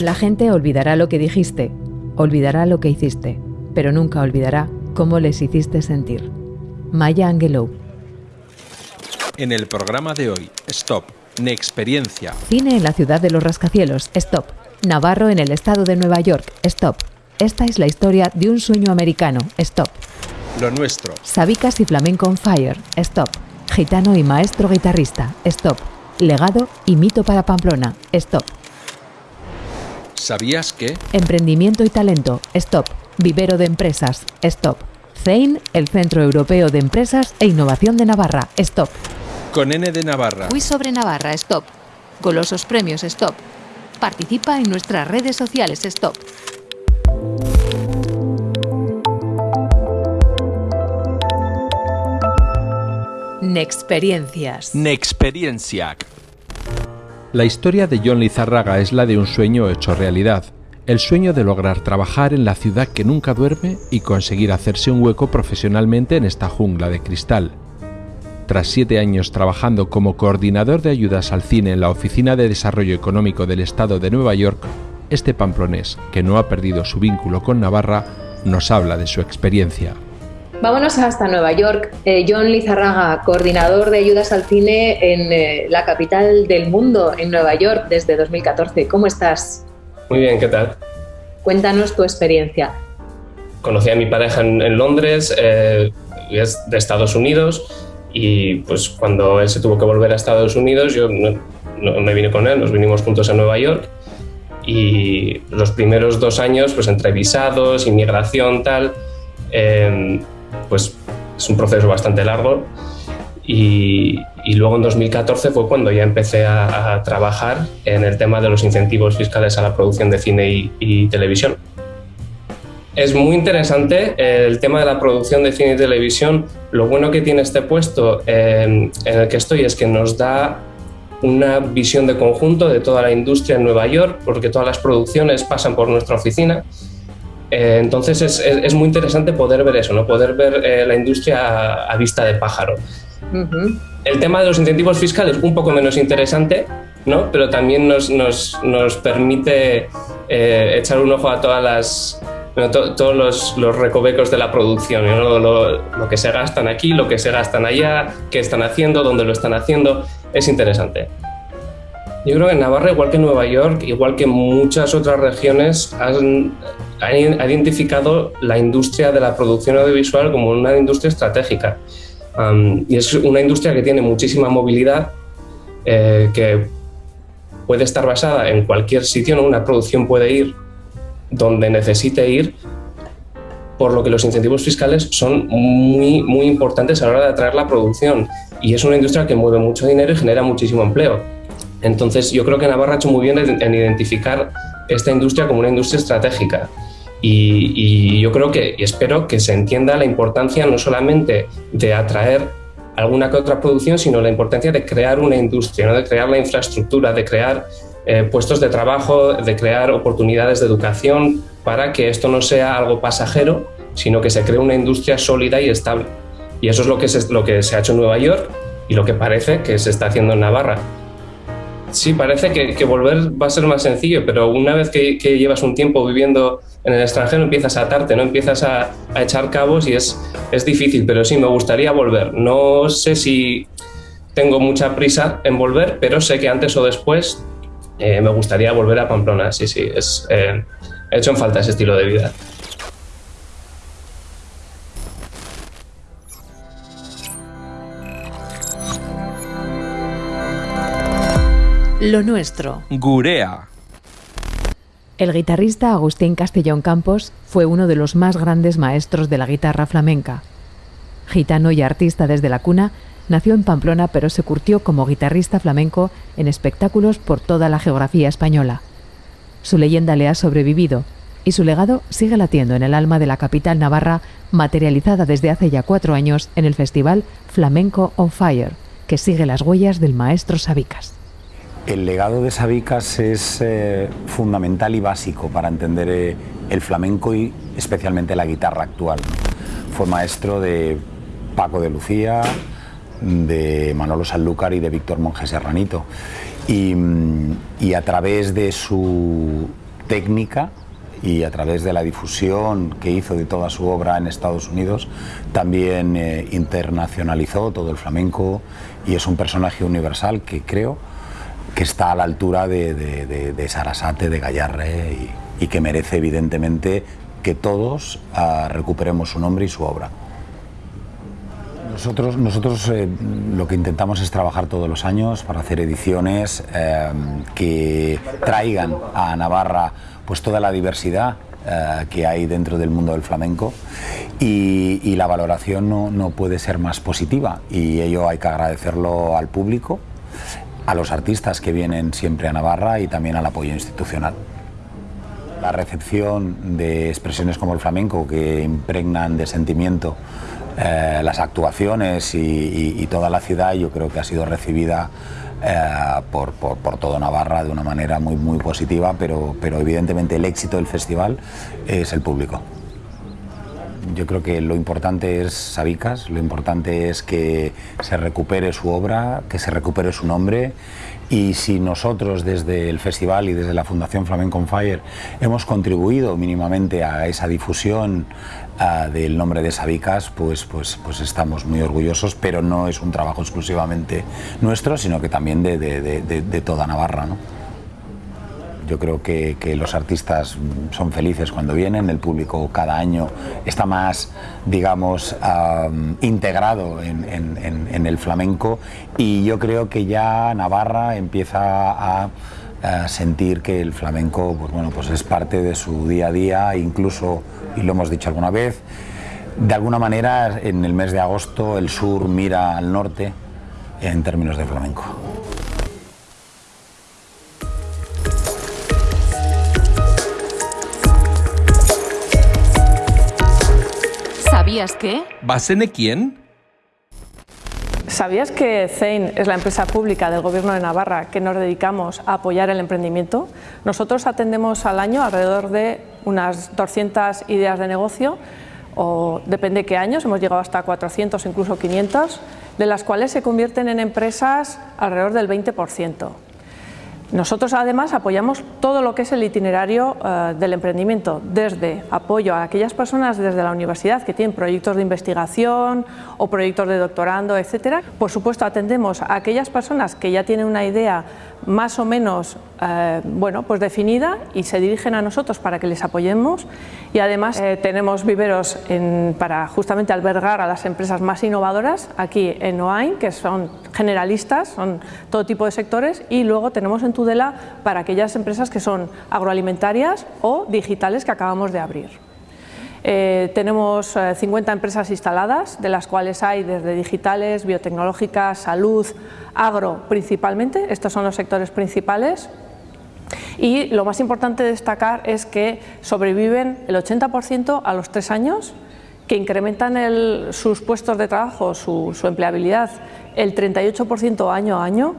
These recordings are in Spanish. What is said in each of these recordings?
La gente olvidará lo que dijiste, olvidará lo que hiciste, pero nunca olvidará cómo les hiciste sentir. Maya Angelou. En el programa de hoy, Stop, Experiencia. Cine en la ciudad de los rascacielos, Stop. Navarro en el estado de Nueva York, Stop. Esta es la historia de un sueño americano, Stop. Lo nuestro. Sabicas y flamenco on fire, Stop. Gitano y maestro guitarrista, Stop. Legado y mito para Pamplona, Stop. ¿Sabías que? Emprendimiento y talento, Stop. Vivero de empresas, Stop. CEIN, el Centro Europeo de Empresas e Innovación de Navarra, Stop. Con N de Navarra. Fui sobre Navarra, Stop. Golosos premios, Stop. Participa en nuestras redes sociales, Stop. Nexperiencias. Nexperienciac. La historia de John Lizarraga es la de un sueño hecho realidad. El sueño de lograr trabajar en la ciudad que nunca duerme y conseguir hacerse un hueco profesionalmente en esta jungla de cristal. Tras siete años trabajando como coordinador de ayudas al cine en la Oficina de Desarrollo Económico del Estado de Nueva York, este pamplonés, que no ha perdido su vínculo con Navarra, nos habla de su experiencia. Vámonos hasta Nueva York. Eh, John Lizarraga, coordinador de ayudas al cine en eh, la capital del mundo, en Nueva York, desde 2014. ¿Cómo estás? Muy bien, ¿qué tal? Cuéntanos tu experiencia. Conocí a mi pareja en, Londres, eh, es de Estados Unidos, y pues cuando él se tuvo que volver a Estados Unidos, yo no, me vine con él, nos vinimos juntos a Nueva York. Y los primeros dos años, pues entre visados, inmigración, tal, eh, pues es un proceso bastante largo. Y, luego en 2014 fue cuando ya empecé a, trabajar en el tema de los incentivos fiscales a la producción de cine y, televisión. Es muy interesante el tema de la producción de cine y televisión. Lo bueno que tiene este puesto en, en el que estoy es que nos da una visión de conjunto de toda la industria en Nueva York, porque todas las producciones pasan por nuestra oficina eh, entonces es, muy interesante poder ver eso, ¿no? poder ver eh, la industria a, vista de pájaro. El tema de los incentivos fiscales, un poco menos interesante, ¿no? pero también nos, nos, nos permite eh, echar un ojo a todas las, todos los, los, recovecos de la producción, ¿no? lo, lo, que se gastan aquí, lo que se gastan allá, qué están haciendo, dónde lo están haciendo, es interesante. Yo creo que Navarra, igual que Nueva York, igual que muchas otras regiones, han, ha identificado la industria de la producción audiovisual como una industria estratégica. y es una industria que tiene muchísima movilidad, eh, que puede estar basada en cualquier sitio, una producción puede ir donde necesite ir, por lo que los incentivos fiscales son muy, muy importantes a la hora de atraer la producción. Y es una industria que mueve mucho dinero y genera muchísimo empleo. Entonces yo creo que Navarra ha hecho muy bien en identificar esta industria como una industria estratégica. Y, yo creo que, y espero que se entienda la importancia no solamente de atraer alguna que otra producción, sino la importancia de crear una industria, ¿no? de crear la infraestructura, de crear eh, puestos de trabajo, de crear oportunidades de educación para que esto no sea algo pasajero, sino que se cree una industria sólida y estable. Y eso es lo que, lo que se ha hecho en Nueva York y lo que parece que se está haciendo en Navarra. Sí, parece que, volver va a ser más sencillo, pero una vez que, llevas un tiempo viviendo en el extranjero empiezas a atarte, ¿no? empiezas a, echar cabos y es, es difícil, pero sí, me gustaría volver. No sé si tengo mucha prisa en volver, pero sé que antes o después eh, me gustaría volver a Pamplona. Sí, sí, es, eh, he hecho en falta ese estilo de vida. Lo nuestro. Gurea. El guitarrista Agustín Castellón Campos fue uno de los más grandes maestros de la guitarra flamenca. Gitano y artista desde la cuna, nació en Pamplona pero se curtió como guitarrista flamenco en espectáculos por toda la geografía española. Su leyenda le ha sobrevivido y su legado sigue latiendo en el alma de la capital navarra, materializada desde hace ya cuatro años en el festival Flamenco on Fire, que sigue las huellas del maestro Sabicas. El legado de Sabicas es eh, fundamental y básico para entender eh, el flamenco y especialmente la guitarra actual. Fue maestro de Paco de Lucía, de Manolo Sanlúcar y de Víctor Monge Serranito. Y, mm, a través de su técnica y a través de la difusión que hizo de toda su obra en Estados Unidos, también eh, internacionalizó todo el flamenco y es un personaje universal que creo que está a la altura de, Sarasate, de Gallarre y, que merece evidentemente que todos ah, recuperemos su nombre y su obra. Nosotros, nosotros eh, lo que intentamos es trabajar todos los años para hacer ediciones eh, que traigan a Navarra pues toda la diversidad eh, que hay dentro del mundo del flamenco y, la valoración no, no, puede ser más positiva y ello hay que agradecerlo al público, a los artistas que vienen siempre a Navarra y también al apoyo institucional. La recepción de expresiones como el flamenco que impregnan de sentimiento eh, las actuaciones y, toda la ciudad yo creo que ha sido recibida eh, por, por, todo Navarra de una manera muy, muy positiva, pero, pero evidentemente el éxito del festival es el público. Yo creo que lo importante es Sabicas, lo importante es que se recupere su obra, que se recupere su nombre y si nosotros desde el festival y desde la Fundación Flamenco on Fire hemos contribuido mínimamente a esa difusión del nombre de Sabicas, pues, pues, pues estamos muy orgullosos, pero no es un trabajo exclusivamente nuestro, sino que también de, de, toda Navarra. ¿no? Yo creo que, que, los artistas son felices cuando vienen, el público cada año está más, digamos, integrado en, en, en, el flamenco y yo creo que ya Navarra empieza a sentir que el flamenco pues bueno, pues es parte de su día a día, incluso, y lo hemos dicho alguna vez, de alguna manera en el mes de agosto el sur mira al norte en términos de flamenco. ¿Sabías qué? ¿Basene quién? ¿Sabías que CEIN es la empresa pública del Gobierno de Navarra que nos dedicamos a apoyar el emprendimiento? Nosotros atendemos al año alrededor de unas 200 ideas de negocio, o depende de qué años, hemos llegado hasta 400, incluso 500, de las cuales se convierten en empresas alrededor del 20%. Nosotros además apoyamos todo lo que es el itinerario eh, del emprendimiento, desde apoyo a aquellas personas desde la universidad que tienen proyectos de investigación o proyectos de doctorando, etcétera. Por supuesto atendemos a aquellas personas que ya tienen una idea más o menos eh, bueno, pues definida y se dirigen a nosotros para que les apoyemos y además eh, tenemos viveros para justamente albergar a las empresas más innovadoras aquí en OAIN, que son generalistas, son todo tipo de sectores y luego tenemos en Tudela para aquellas empresas que son agroalimentarias o digitales que acabamos de abrir. Eh, tenemos 50 empresas instaladas, de las cuales hay desde digitales, biotecnológicas, salud, agro principalmente, estos son los sectores principales. Y lo más importante de destacar es que sobreviven el 80% a los tres años, que incrementan sus puestos de trabajo, su, empleabilidad, el 38% año a año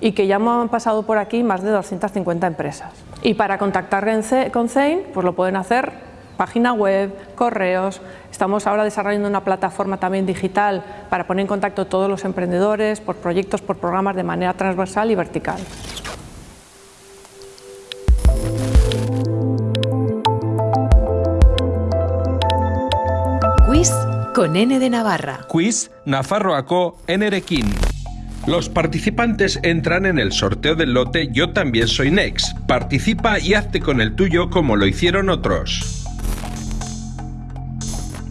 y que ya han pasado por aquí más de 250 empresas. Y para contactar con CEIN, pues lo pueden hacer página web, correos. Estamos ahora desarrollando una plataforma también digital para poner en contacto a todos los emprendedores por proyectos, por programas de manera transversal y vertical. Con N de Navarra. Quiz Nafarroaco Nerequín. Los participantes entran en el sorteo del lote Yo también soy Next. Participa y hazte con el tuyo como lo hicieron otros.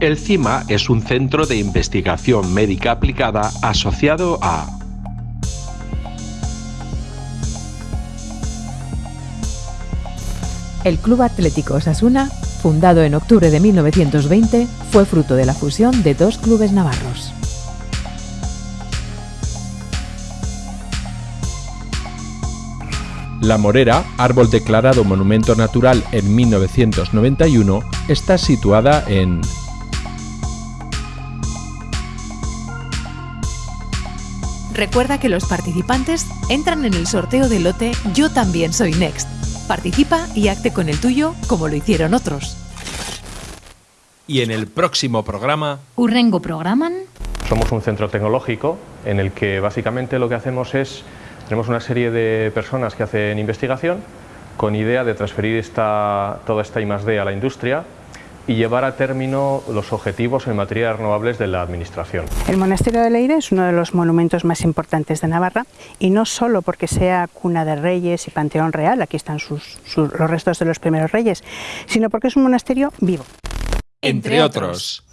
El CIMA es un centro de investigación médica aplicada asociado a El Club Atlético Osasuna, fundado en octubre de 1920, fue fruto de la fusión de dos clubes navarros. La Morera, árbol declarado monumento natural en 1991, está situada en Recuerda que los participantes entran en el sorteo del lote Yo también soy Next. Participa y acte con el tuyo como lo hicieron otros. Y en el próximo programa... Urrengo programan... Somos un centro tecnológico en el que básicamente lo que hacemos es... Tenemos una serie de personas que hacen investigación con idea de transferir esta, toda esta I+.D. a la industria y llevar a término los objetivos en materia de renovables de la Administración. El Monasterio de Leire es uno de los monumentos más importantes de Navarra y no solo porque sea cuna de reyes y panteón real, aquí están sus, sus, los restos de los primeros reyes, sino porque es un monasterio vivo. Entre otros.